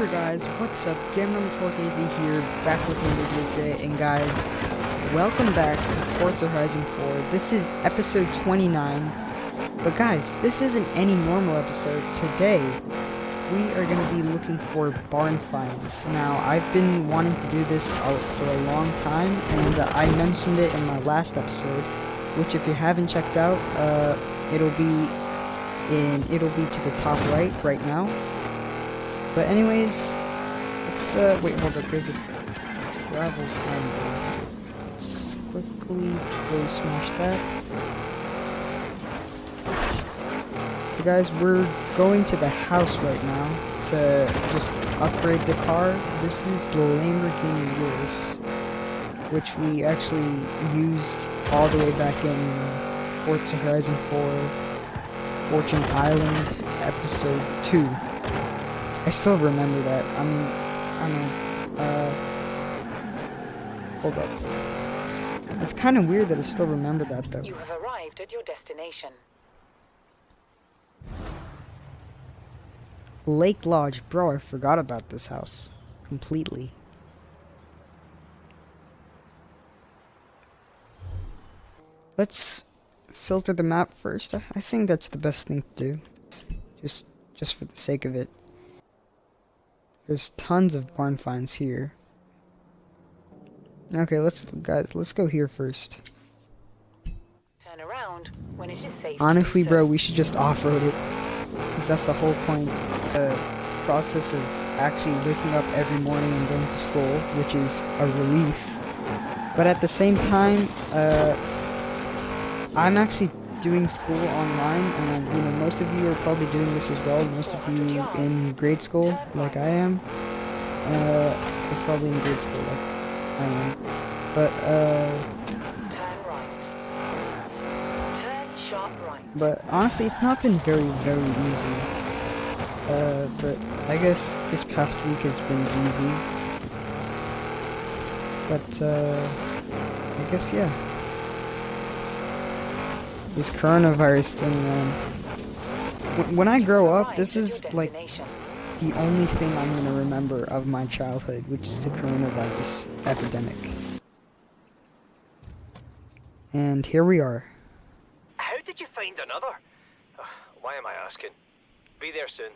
Hey guys, what's up? Gamer AZ here, back with another video today, and guys, welcome back to Forza Horizon 4. This is episode 29, but guys, this isn't any normal episode. Today, we are going to be looking for barn finds. Now, I've been wanting to do this for a long time, and uh, I mentioned it in my last episode, which if you haven't checked out, uh, it'll be in, it'll be to the top right, right now but anyways, let's, uh, wait, hold up, there's a travel symbol. Let's quickly go smash that. So guys, we're going to the house right now to just upgrade the car. This is the Lamborghini Urus, which we actually used all the way back in Forza Horizon 4 Fortune Island episode 2. I still remember that. I mean, I mean, uh, hold up. It's kind of weird that I still remember that, though. You have arrived at your destination. Lake Lodge. Bro, I forgot about this house. Completely. Let's filter the map first. I think that's the best thing to do. Just, just for the sake of it. There's tons of barn finds here. Okay, let's guys, let's go here first. Turn around when it is safe. Honestly, bro, we should just off-road it. Cuz that's the whole point the process of actually waking up every morning and going to school, which is a relief. But at the same time, uh I'm actually doing school online, and you know most of you are probably doing this as well. Most of you in grade school, like I am, uh, are probably in grade school, like I am. But uh, But honestly, it's not been very, very easy. Uh, but I guess this past week has been easy. But uh, I guess yeah this coronavirus thing, man. When I grow up, this is like the only thing I'm gonna remember of my childhood, which is the coronavirus epidemic. And here we are. How did you find another? why am I asking? Be there soon.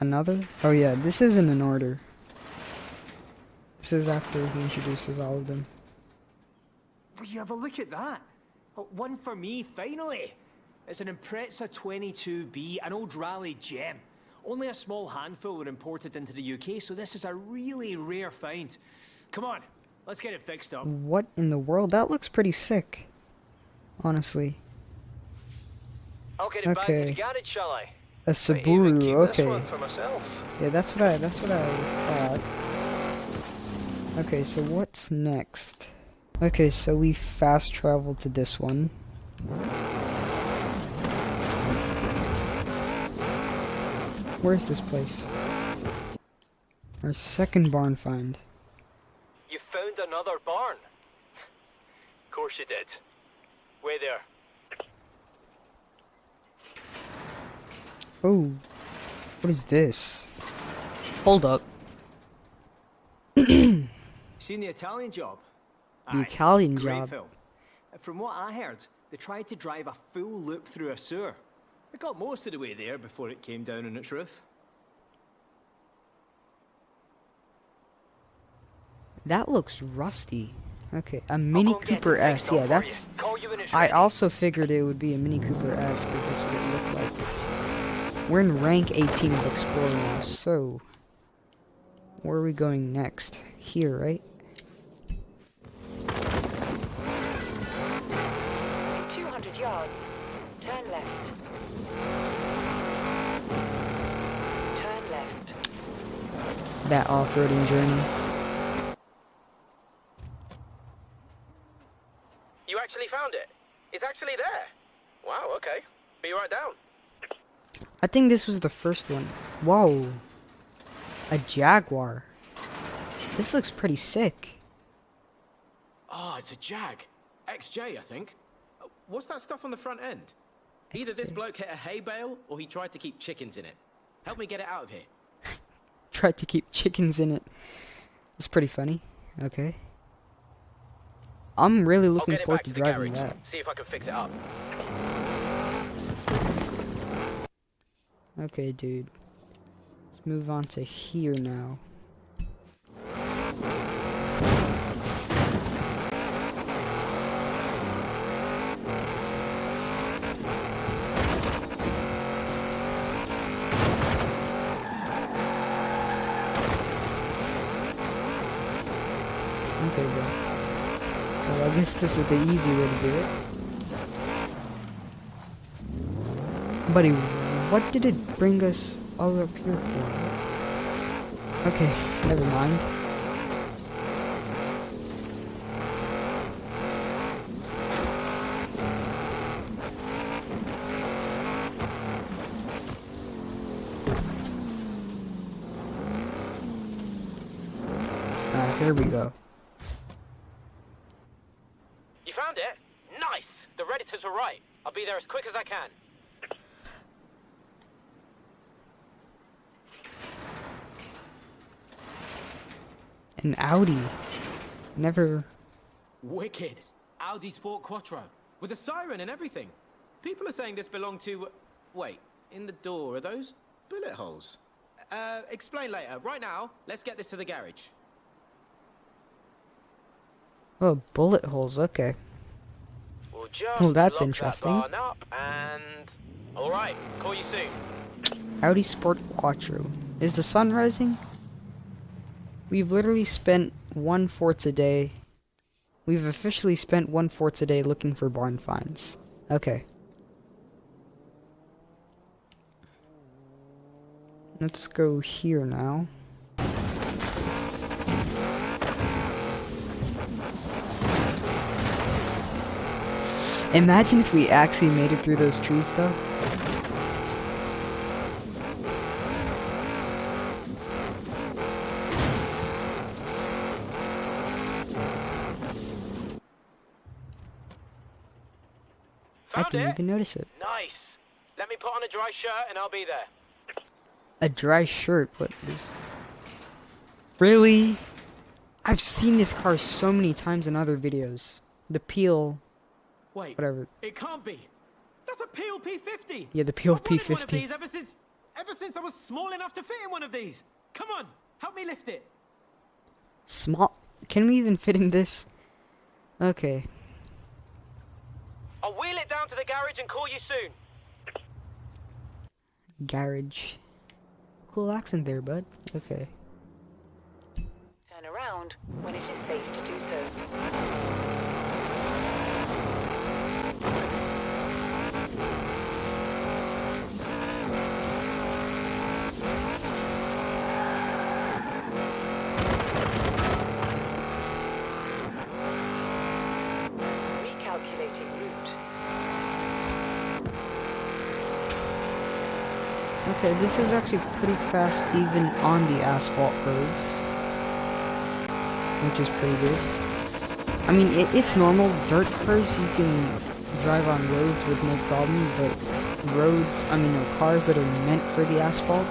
Another? Oh yeah, this isn't in order. This is after he introduces all of them. Will you have a look at that? One for me, finally! It's an Impreza 22B, an old rally gem. Only a small handful were imported into the UK, so this is a really rare find. Come on, let's get it fixed up. What in the world? That looks pretty sick. Honestly. I'll get it okay. back to the garage, shall I? A Subaru, okay. Yeah, that's what I that's what I thought. Okay, so what's next? Okay, so we fast travel to this one. Where's this place? Our second barn find. You found another barn? of course you did. Way there. Oh, what is this? Hold up. Seen the Italian job? The Aye, Italian job. Film. From what I heard, they tried to drive a full loop through a sewer. It got most of the way there before it came down on its roof. That looks rusty. Okay, a Mini Cooper S. Yeah, that's... I also figured it would be a Mini Cooper S, because that's what it looked like. We're in rank 18 of Explorer now, so... Where are we going next? Here, right? That off-roading journey. You actually found it? It's actually there? Wow, okay. Be right down. I think this was the first one. Whoa. A Jaguar. This looks pretty sick. Oh, it's a Jag. XJ, I think. What's that stuff on the front end? Either this bloke hit a hay bale, or he tried to keep chickens in it. Help me get it out of here. Tried to keep chickens in it. It's pretty funny. Okay. I'm really looking forward to to driving garage. that. See if I can fix it up. Okay, dude. Let's move on to here now. Okay, bro. Well, I guess this is the easy way to do it. Buddy, what did it bring us all up here for? Okay, never mind. Ah, here we go. You found it? Nice! The Redditors were right. I'll be there as quick as I can. An Audi. Never. Wicked. Audi Sport Quattro. With a siren and everything. People are saying this belonged to... Wait, in the door, are those bullet holes? Uh, explain later. Right now, let's get this to the garage. Oh, bullet holes. Okay. We'll Well, that's interesting. That and... Alright, call you soon. Audi Sport Quattro. Is the sun rising? We've literally spent one fourths a day. We've officially spent one fourths a day looking for barn finds. Okay. Let's go here now. Imagine if we actually made it through those trees though. I Found didn't it? even notice it. Nice. Let me put on a dry shirt and I'll be there. A dry shirt, what is... Really? I've seen this car so many times in other videos. The Peel, Wait, whatever. it can't be. That's a Peel P50. Yeah, the Peel I've wanted one of these ever since, ever since I was small enough to fit in one of these. Come on, help me lift it. Small... Can we even fit in this? Okay. I'll wheel it down to the garage and call you soon. Garage. Cool accent there, bud. Okay. Turn around when it is safe to do so. Okay, this is actually pretty fast even on the asphalt roads. Which is pretty good. I mean, it, it's normal. Dirt cars you can drive on roads with no problem, but roads, I mean, no, cars that are meant for the asphalt,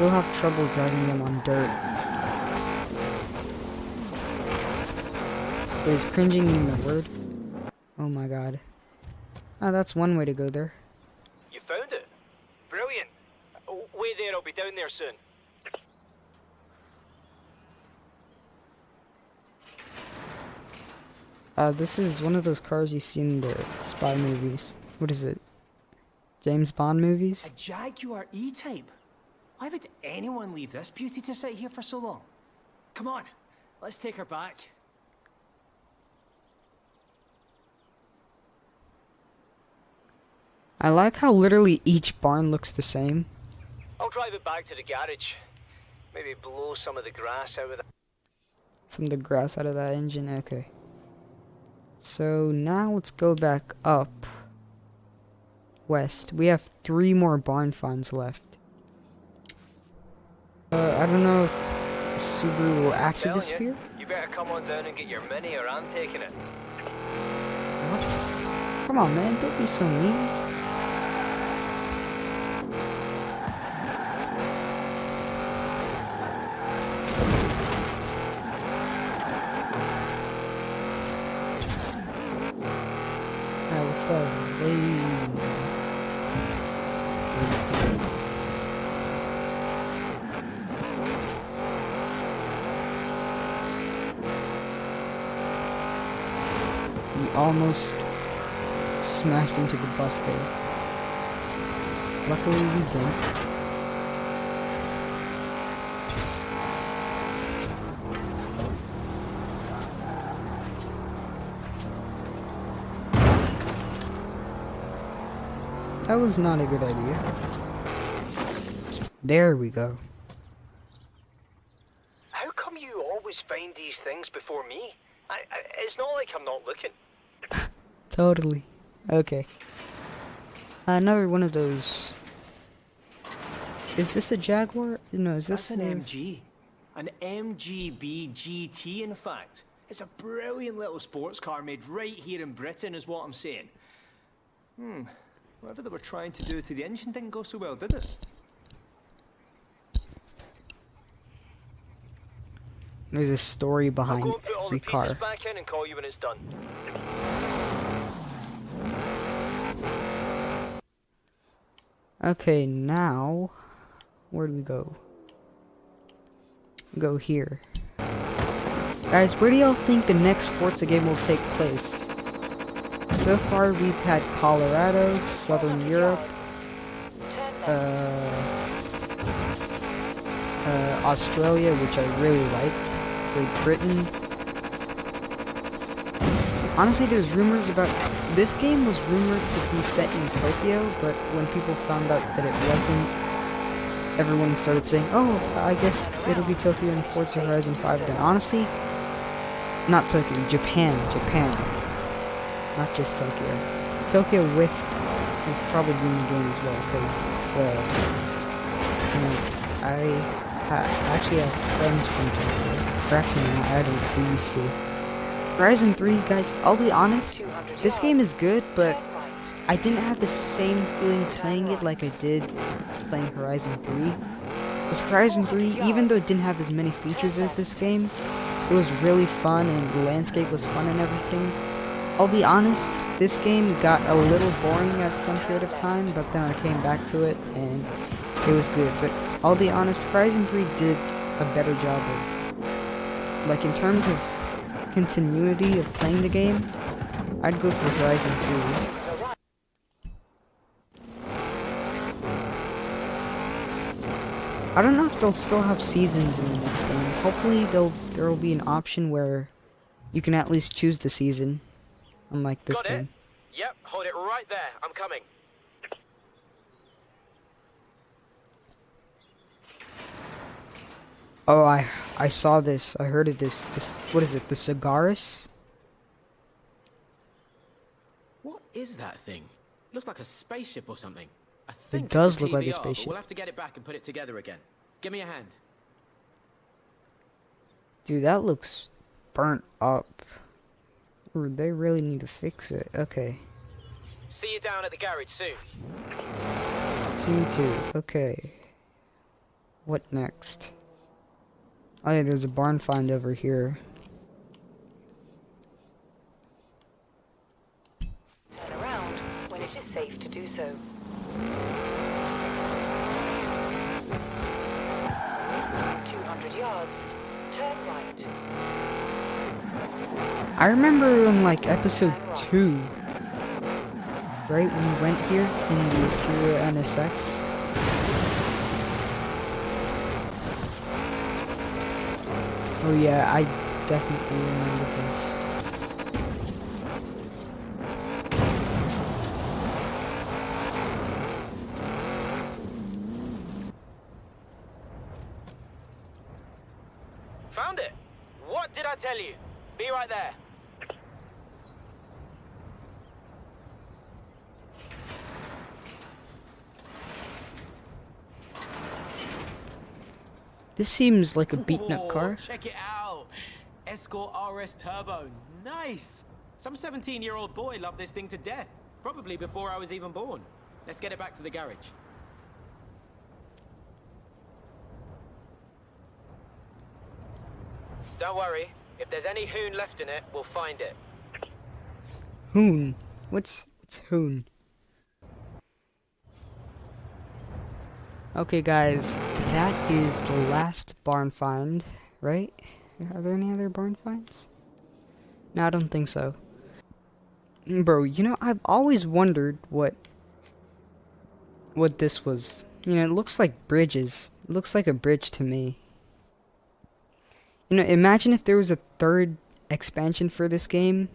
you'll have trouble driving them on dirt. Is cringing even a word? Oh my god. Ah, that's one way to go there. You found it? Brilliant. Oh, Wait there, I'll be down there soon. Uh, this is one of those cars you see in the spy movies. What is it? James Bond movies? A Jaguar E-Type? Why would anyone leave this beauty to sit here for so long? Come on, let's take her back. I like how literally each barn looks the same. I'll drive it back to the garage. Maybe blow some of the grass out of the... Some of the grass out of that engine. Okay. So now let's go back up west. We have three more barn finds left. Uh, I don't know if Subaru will actually Telling disappear. You, you better come on down and get your mini or I'm taking it. What? Come on, man. Don't be so mean. stuff. Hey. We almost smashed into the bus there. Luckily we didn't. That was not a good idea. There we go. How come you always find these things before me? I, I, it's not like I'm not looking. Totally. Okay. Another one of those. Is this a Jaguar? No, is this That's an MG. An MGB GT, in fact. It's a brilliant little sports car made right here in Britain, is what I'm saying. Hmm. Whatever they were trying to do to the engine didn't go so well, did it? There's a story I'll behind go put all the every pieces car. back in and call you when it's done. Okay, now where do we go? Go here. Guys, where do y'all think the next Forza game will take place? So far, we've had Colorado, Southern Europe, uh, uh, Australia, which I really liked, Great Britain. Honestly, there's rumors about this game was rumored to be set in Tokyo, but when people found out that it wasn't, everyone started saying, "Oh, I guess it'll be Tokyo in Forza Horizon 5." Then honestly, not Tokyo, Japan, Japan, not just Tokyo. Tokyo with will probably be in the game as well because it's. Uh, you know, I ha- actually have friends from Tokyo. Or actually, I don't. We used to. Horizon 3, guys, I'll be honest, this game is good, but I didn't have the same feeling playing it like I did playing Horizon 3. Because Horizon 3, even though it didn't have as many features as this game, it was really fun and the landscape was fun and everything. I'll be honest, this game got a little boring at some period of time, but then I came back to it and it was good. But I'll be honest, Horizon 3 did a better job of, like in terms of continuity of playing the game, I'd go for Horizon 3. I don't know if they'll still have seasons in the next game. Hopefully, they'll there will be an option where you can at least choose the season, unlike this Got game. it? Yep, hold it right there. I'm coming. Oh, I I saw this. I heard of this. This what is it? The Cigaris? What is that thing? It Looks like a spaceship or something. I think it's does look like a spaceship. We'll have to get it back and put it together again. Give me a hand. Dude, that looks burnt up. Ooh, they really need to fix it. Okay. See you down at the garage soon. Two two. Okay. What next? Oh yeah, there's a barn find over here. Turn around when it is safe to do so. Two hundred yards. Turn right. I remember in like episode two, right when we went here in the Acura NSX. Oh yeah, I definitely remember this. Found it. What did I tell you? Be right there. This seems like a beaten up car. Check it out. Escort RS Turbo. Nice. Some 17-year-old boy loved this thing to death. Probably before I was even born. Let's get it back to the garage. Don't worry. If there's any hoon left in it, we'll find it. Hoon. What's what's hoon? Okay, guys, that is the last barn find, right? Are there any other barn finds? No, I don't think so. Bro, you know, I've always wondered what what this was. You know, it looks like bridges. It looks like a bridge to me. You know, imagine if there was a third expansion for this game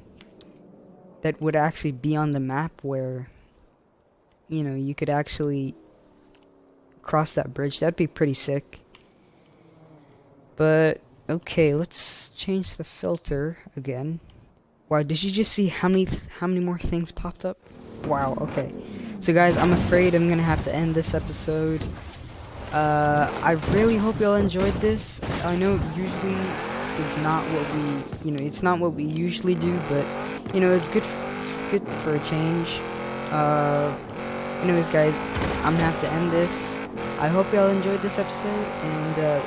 that would actually be on the map where you know, you could actually cross that bridge. That'd be pretty sick. But okay, let's change the filter again. Wow, did you just see how many how many more things popped up? Wow, okay. So guys, I'm afraid I'm gonna have to end this episode. Uh, I really hope y'all enjoyed this. I know usually is not what we, you know, it's not what we usually do, but you know, it's good. it's good for a change. Uh, anyways, guys, I'm gonna have to end this. I hope y'all enjoyed this episode, and uh,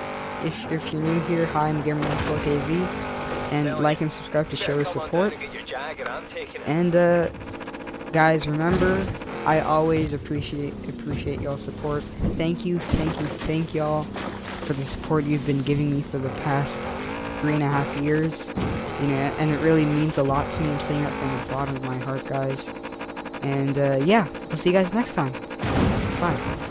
if if you're new here, hi, I'm Gamer94KZ, and like and subscribe to show your support. And uh, guys, remember, I always appreciate appreciate y'all support. Thank you, thank you, thank y'all for the support you've been giving me for the past three and a half years. You know, and it really means a lot to me. I'm saying that from the bottom of my heart, guys. And uh, yeah, I'll see you guys next time. Bye.